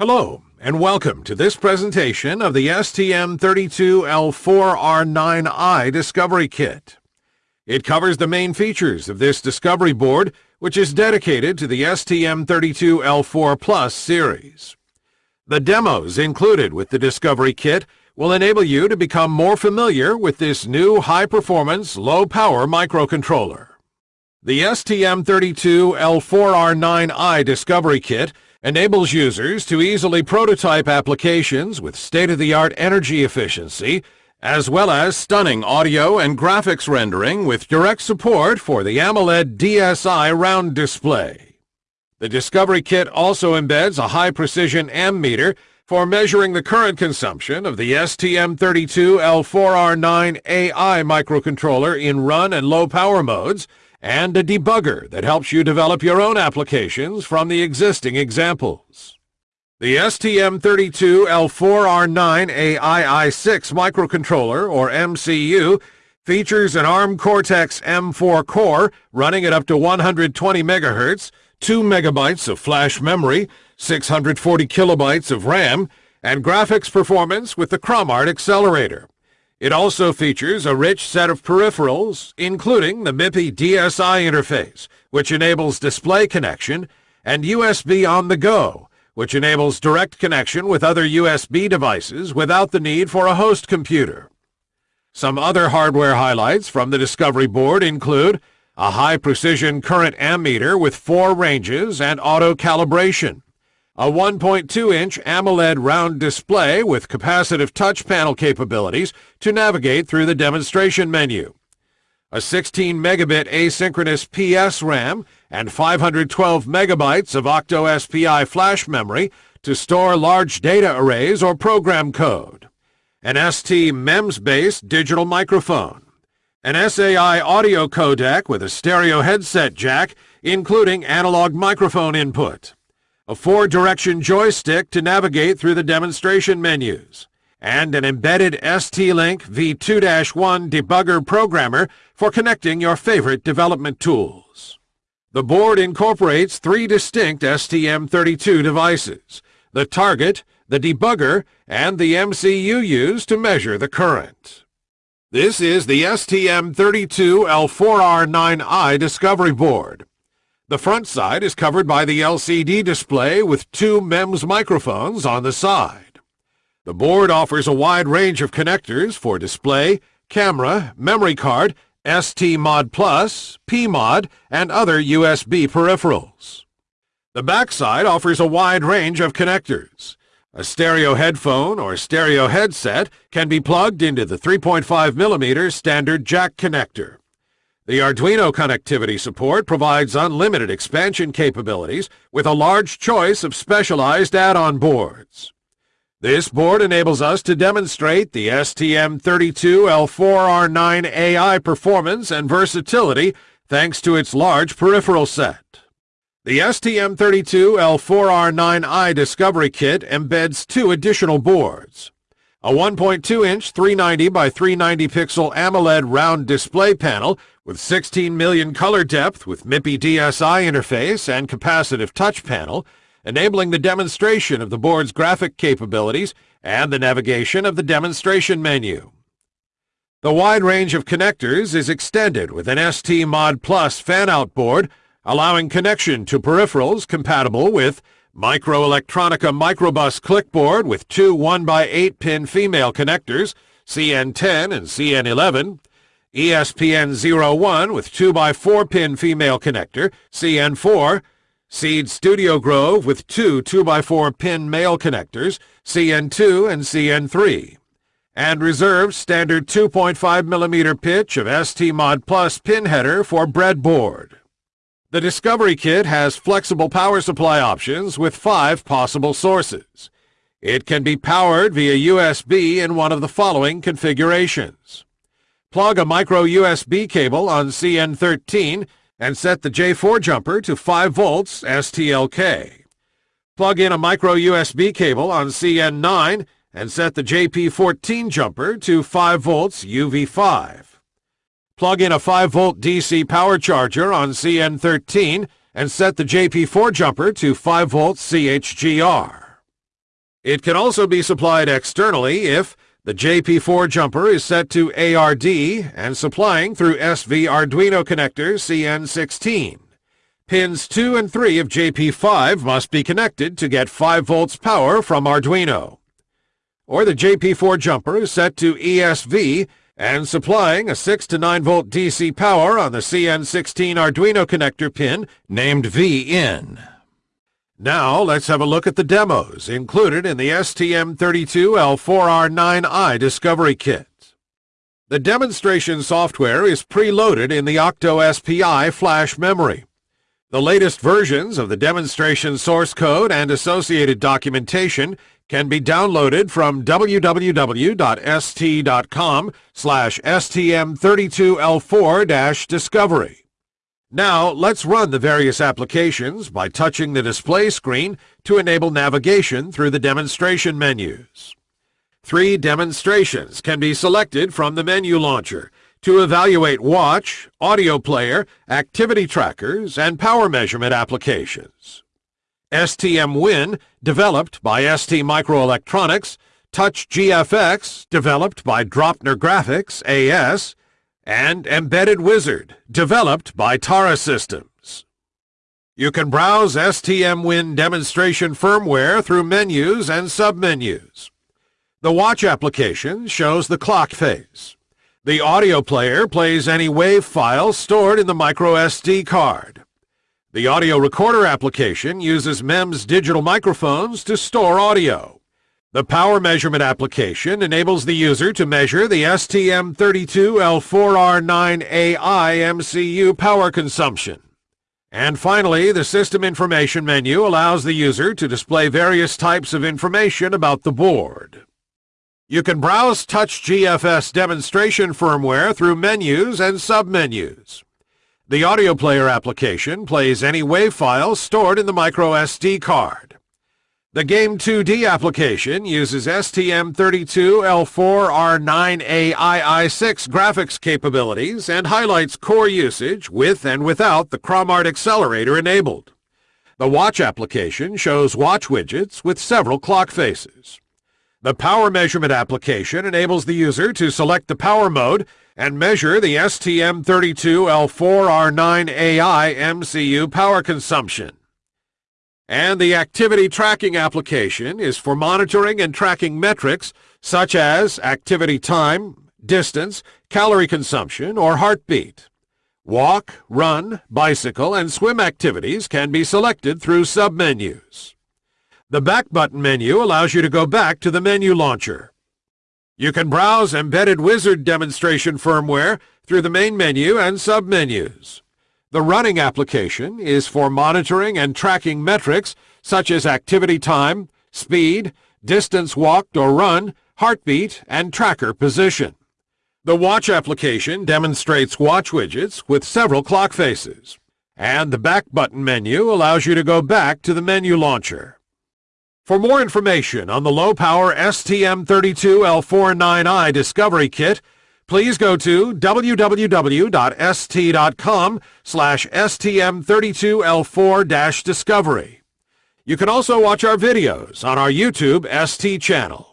Hello, and welcome to this presentation of the STM32L4R9i Discovery Kit. It covers the main features of this discovery board, which is dedicated to the STM32L4 Plus series. The demos included with the Discovery Kit will enable you to become more familiar with this new high-performance, low-power microcontroller. The STM32L4R9i Discovery Kit enables users to easily prototype applications with state-of-the-art energy efficiency, as well as stunning audio and graphics rendering with direct support for the AMOLED DSI round display. The Discovery Kit also embeds a high-precision ammeter for measuring the current consumption of the STM32L4R9AI microcontroller in run and low power modes, and a debugger that helps you develop your own applications from the existing examples. The STM32L4R9AII6 microcontroller, or MCU, features an ARM Cortex-M4 core running at up to 120 MHz, 2 megabytes of flash memory, 640 kilobytes of RAM, and graphics performance with the ChromArt accelerator. It also features a rich set of peripherals, including the MIPI DSI interface, which enables display connection, and USB on the go, which enables direct connection with other USB devices without the need for a host computer. Some other hardware highlights from the Discovery board include a high-precision current ammeter with four ranges and auto-calibration, a 1.2-inch AMOLED round display with capacitive touch panel capabilities to navigate through the demonstration menu, a 16 megabit asynchronous PS RAM, and 512 megabytes of Octo-SPI flash memory to store large data arrays or program code, an ST MEMS-based digital microphone, an SAI audio codec with a stereo headset jack, including analog microphone input, a four-direction joystick to navigate through the demonstration menus, and an embedded ST-Link V2-1 debugger programmer for connecting your favorite development tools. The board incorporates three distinct STM32 devices, the target, the debugger, and the MCU used to measure the current. This is the STM32L4R9i Discovery Board. The front side is covered by the LCD display with two MEMS microphones on the side. The board offers a wide range of connectors for display, camera, memory card, ST-Mod Plus, P-Mod, and other USB peripherals. The backside offers a wide range of connectors. A stereo headphone or stereo headset can be plugged into the 3.5mm standard jack connector. The Arduino connectivity support provides unlimited expansion capabilities with a large choice of specialized add-on boards. This board enables us to demonstrate the STM32L4R9AI performance and versatility thanks to its large peripheral set. The STM32L4R9i Discovery Kit embeds two additional boards. A 1.2-inch 390 by 390 pixel AMOLED round display panel with 16 million color depth with MIPI DSI interface and capacitive touch panel, enabling the demonstration of the board's graphic capabilities and the navigation of the demonstration menu. The wide range of connectors is extended with an ST Mod Plus fan-out board, allowing connection to peripherals compatible with MikroElektronika mikroBUS clickboard with two 1x8 pin female connectors, CN10 and CN11, ESPN01 with 2x4 pin female connector, CN4, Seeed Studio Grove with two 2x4 pin male connectors, CN2 and CN3, and reserved standard 2.5mm pitch of ST Mod Plus pin header for breadboard. The Discovery Kit has flexible power supply options with five possible sources. It can be powered via USB in one of the following configurations. Plug a micro USB cable on CN13 and set the J4 jumper to 5 volts STLK. Plug in a micro USB cable on CN9 and set the JP14 jumper to 5 volts UV5. Plug in a 5 volt DC power charger on CN13 and set the JP4 jumper to 5 volts CHGR. It can also be supplied externally if the JP4 jumper is set to ARD and supplying through SV Arduino connector CN16. Pins 2 and 3 of JP5 must be connected to get 5 volts power from Arduino. Or the JP4 jumper is set to ESV and supplying a 6 to 9 volt DC power on the CN16 Arduino connector pin named VIN. Now let's have a look at the demos included in the STM32L4R9i Discovery Kit. The demonstration software is preloaded in the OctoSPI flash memory. The latest versions of the demonstration source code and associated documentation can be downloaded from www.st.com slash stm32l4-discovery. Now, let's run the various applications by touching the display screen to enable navigation through the demonstration menus. Three demonstrations can be selected from the menu launcher, to evaluate watch, audio player, activity trackers, and power measurement applications. STemWin, developed by ST Microelectronics, Touch GFX, developed by Draupner Graphics, AS, and Embedded Wizard, developed by Tara Systems. You can browse STemWin demonstration firmware through menus and submenus. The watch application shows the clock phase. The audio player plays any WAV file stored in the microSD card. The audio recorder application uses MEMS digital microphones to store audio. The power measurement application enables the user to measure the STM32L4R9AI MCU power consumption. And finally, the System Information menu allows the user to display various types of information about the board. You can browse Touch GFX demonstration firmware through menus and submenus. The audio player application plays any WAV file stored in the microSD card. The Game2D application uses STM32L4R9AII6 graphics capabilities and highlights core usage with and without the ChromArt accelerator enabled. The Watch application shows watch widgets with several clock faces. The power measurement application enables the user to select the power mode and measure the STM32L4R9AI MCU power consumption. And the activity tracking application is for monitoring and tracking metrics such as activity time, distance, calorie consumption, or heartbeat. Walk, run, bicycle, and swim activities can be selected through submenus. The Back button menu allows you to go back to the menu launcher. You can browse Embedded Wizard demonstration firmware through the main menu and submenus. The running application is for monitoring and tracking metrics such as activity time, speed, distance walked or run, heartbeat, and tracker position. The watch application demonstrates watch widgets with several clock faces. And the back button menu allows you to go back to the menu launcher. For more information on the low-power STM32L4R9i Discovery Kit, please go to www.st.com slash stm32l4-discovery. You can also watch our videos on our YouTube ST channel.